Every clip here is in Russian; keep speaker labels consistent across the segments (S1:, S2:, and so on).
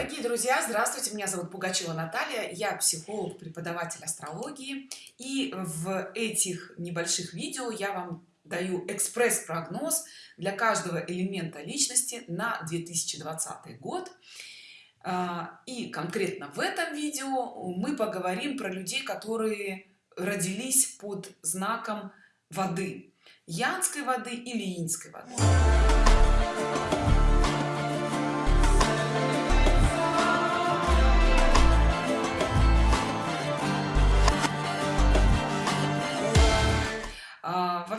S1: Дорогие друзья, здравствуйте, меня зовут Пугачева Наталья, я психолог, преподаватель астрологии и в этих небольших видео я вам даю экспресс-прогноз для каждого элемента личности на 2020 год. А, и конкретно в этом видео мы поговорим про людей которые родились под знаком воды янской воды или инской воды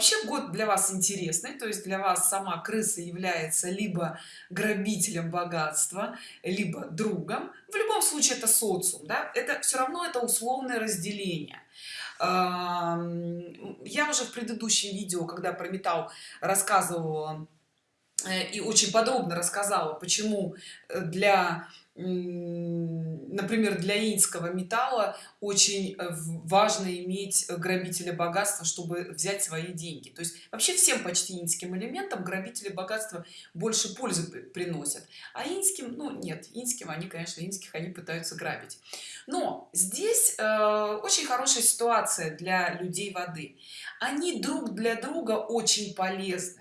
S1: вообще год для вас интересный то есть для вас сама крыса является либо грабителем богатства либо другом в любом случае это социум да? это все равно это условное разделение я уже в предыдущем видео когда про металл рассказывала э, и очень подробно рассказала почему для например для инского металла очень э, важно иметь грабителя богатства чтобы взять свои деньги. То есть вообще всем почти инским элементам грабители богатства больше пользы приносят. А инским ну нет инским они конечно инских они пытаются грабить. Но здесь э, очень хорошая ситуация для людей воды. Они друг для друга очень полезны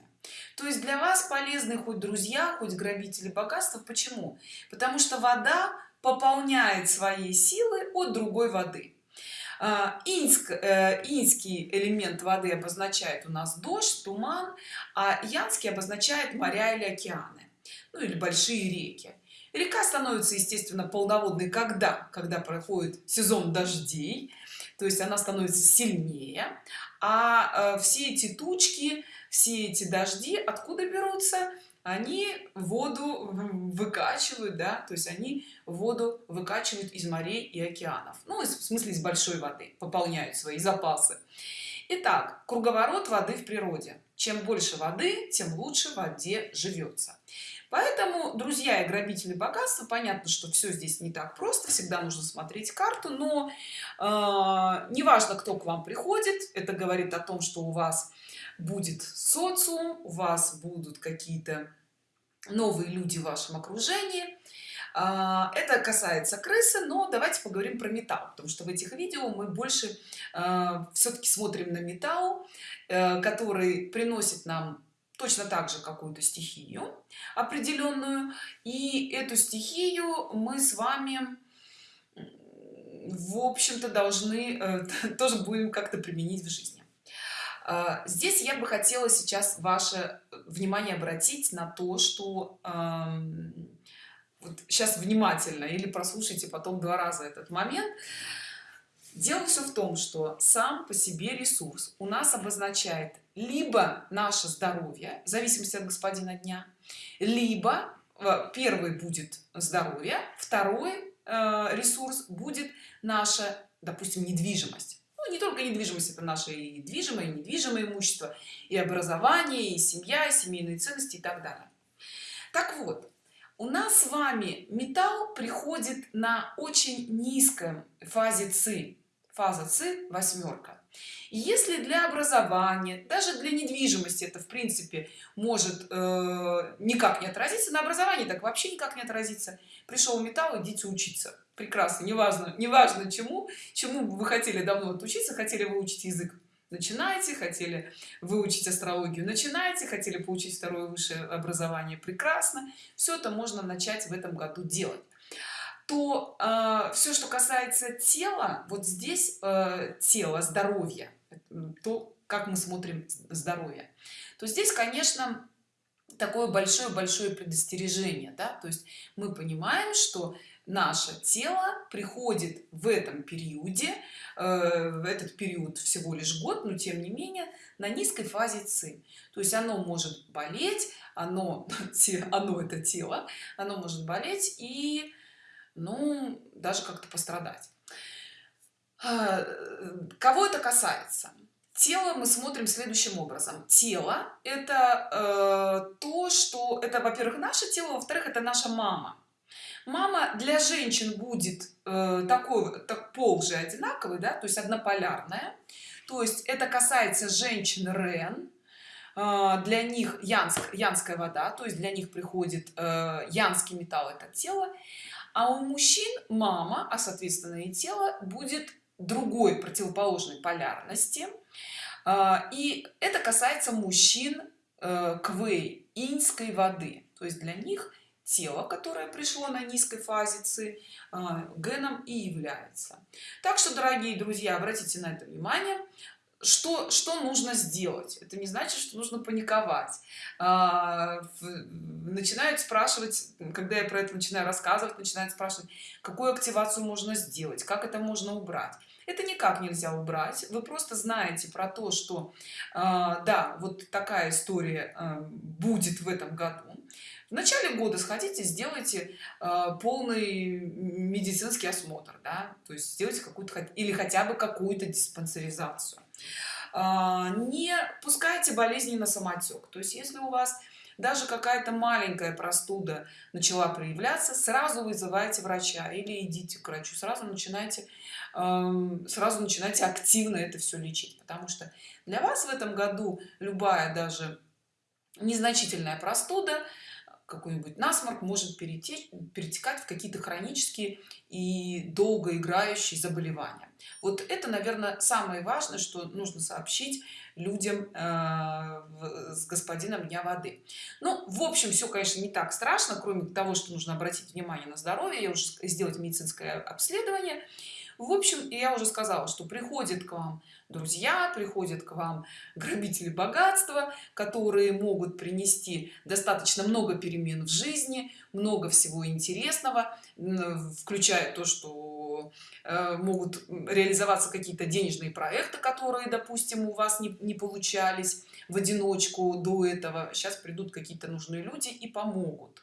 S1: то есть для вас полезны хоть друзья хоть грабители богатства. Почему? Потому что вода пополняет свои силы от другой воды. А, Инск, э, инский элемент воды обозначает у нас дождь туман а янский обозначает моря или океаны ну или большие реки. Река становится естественно полноводной когда? Когда проходит сезон дождей то есть она становится сильнее а э, все эти тучи все эти дожди откуда берутся они воду выкачивают да то есть они воду выкачивают из морей и океанов. Ну в смысле из большой воды пополняют свои запасы. Итак, круговорот воды в природе. Чем больше воды тем лучше воде живется поэтому друзья и грабители богатства понятно что все здесь не так просто всегда нужно смотреть карту но э, неважно кто к вам приходит это говорит о том что у вас будет социум у вас будут какие-то новые люди в вашем окружении. А, это касается крысы но давайте поговорим про металл потому что в этих видео мы больше а, все-таки смотрим на металл э, который приносит нам точно так же какую-то стихию определенную. И эту стихию мы с вами в общем-то должны э, тоже будем как-то применить в жизни. А, здесь я бы хотела сейчас ваше внимание обратить на то что вот сейчас внимательно или прослушайте потом два раза этот момент дело все в том что сам по себе ресурс у нас обозначает либо наше здоровье в зависимости от господина дня либо э, первый будет здоровье второй э, ресурс будет наша допустим недвижимость. Ну, не только недвижимость это наше и движимое и недвижимое имущество и образование и семья и семейные ценности и так далее. Так вот у нас с вами металл приходит на очень низком фазе ци. Фаза ци восьмерка. Если для образования даже для недвижимости это в принципе может э, никак не отразиться на образовании так вообще никак не отразится пришел металл идите учиться. Прекрасно неважно неважно чему чему вы хотели давно отучиться хотели выучить язык начинайте хотели выучить астрологию начинайте хотели получить второе высшее образование прекрасно все это можно начать в этом году делать то э, все что касается тела вот здесь э, тело здоровье то как мы смотрим здоровье то здесь конечно такое большое-большое предостережение да? то есть мы понимаем что наше тело приходит в этом периоде э, в этот период всего лишь год но тем не менее на низкой фазе ци. То есть оно может болеть оно оно это тело оно может болеть и ну даже как-то пострадать. Э, кого это касается? Тело мы смотрим следующим образом. Тело это э, то что это во-первых наше тело во-вторых это наша мама мама для женщин будет э, такой так пол же одинаковый да то есть однополярная. То есть это касается женщин рен. Э, для них янск янская вода то есть для них приходит э, янский металл это тело. А у мужчин мама а соответственно и тело будет другой противоположной полярности. А, и это касается мужчин э, квей иньской воды. То есть для них тело которое пришло на низкой фазе ци а, геном и является. Так что дорогие друзья обратите на это внимание что что нужно сделать. Это не значит что нужно паниковать. А, начинают спрашивать когда я про это начинаю рассказывать начинают спрашивать какую активацию можно сделать как это можно убрать. Это никак нельзя убрать. Вы просто знаете про то что а, да вот такая история будет в этом году в начале года сходите сделайте э, полный медицинский осмотр да? то есть сделайте какую-то или хотя бы какую-то диспансеризацию а, не пускайте болезни на самотек то есть если у вас даже какая-то маленькая простуда начала проявляться сразу вызывайте врача или идите к врачу сразу начинайте сразу начинайте активно это все лечить потому что для вас в этом году любая даже незначительная простуда какой-нибудь насморк может перетечь перетекать в какие-то хронические и долгоиграющие заболевания. Вот это наверное самое важное что нужно сообщить людям э, с господином дня воды ну в общем все конечно не так страшно кроме того что нужно обратить внимание на здоровье я уже сделать медицинское обследование. В общем я уже сказала что приходит к вам друзья приходят к вам грабители богатства которые могут принести достаточно много перемен в жизни много всего интересного включая то что э, могут реализоваться какие-то денежные проекты которые допустим у вас не, не получались в одиночку до этого. Сейчас придут какие-то нужные люди и помогут.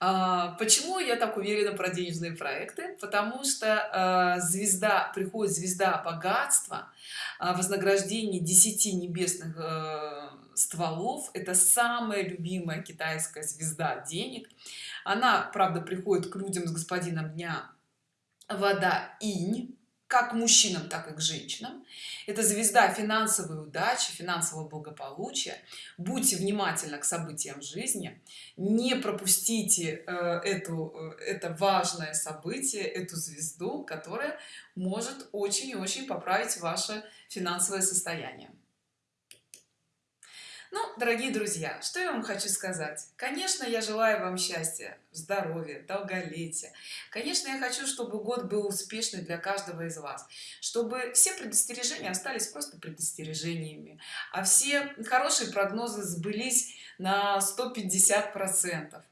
S1: А, почему я так уверена про денежные проекты? Потому что а, звезда приходит звезда богатства а, вознаграждение 10 небесных э, стволов. Это самая любимая китайская звезда денег. Она правда приходит к людям с господином дня вода инь как мужчинам так и к женщинам. Это звезда финансовой удачи финансового благополучия. Будьте внимательны к событиям жизни. Не пропустите э, эту э, это важное событие эту звезду которая может очень очень поправить ваше финансовое состояние ну дорогие друзья что я вам хочу сказать? Конечно я желаю вам счастья здоровья долголетия. Конечно я хочу чтобы год был успешный для каждого из вас. Чтобы все предостережения остались просто предостережениями а все хорошие прогнозы сбылись на 150 процентов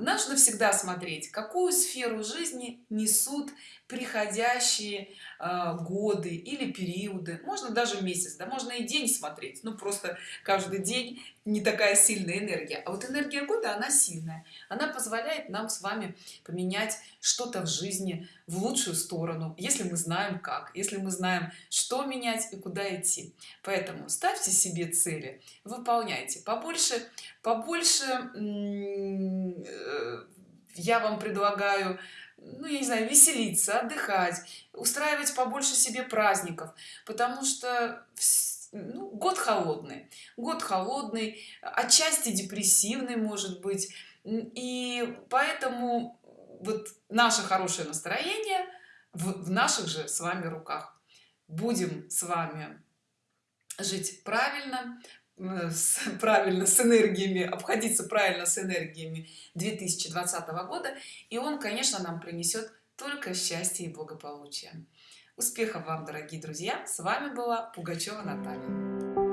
S1: нужно всегда смотреть какую сферу жизни несут приходящие э, годы или периоды. Можно даже месяц да можно и день смотреть ну просто каждый день не такая сильная энергия. А вот энергия года она сильная. Она позволяет нам с вами поменять что-то в жизни в лучшую сторону если мы знаем как если мы знаем что менять и куда идти. Поэтому ставьте себе цели выполняйте. Побольше побольше э, я вам предлагаю ну я не знаю веселиться отдыхать устраивать побольше себе праздников. Потому что ну, год холодный. Год холодный отчасти депрессивный может быть. И поэтому вот наше хорошее настроение в, в наших же с вами руках. Будем с вами жить правильно с, правильно с энергиями обходиться правильно с энергиями 2020 года и он конечно нам принесет только счастье и благополучие успехов вам дорогие друзья! С вами была пугачева наталья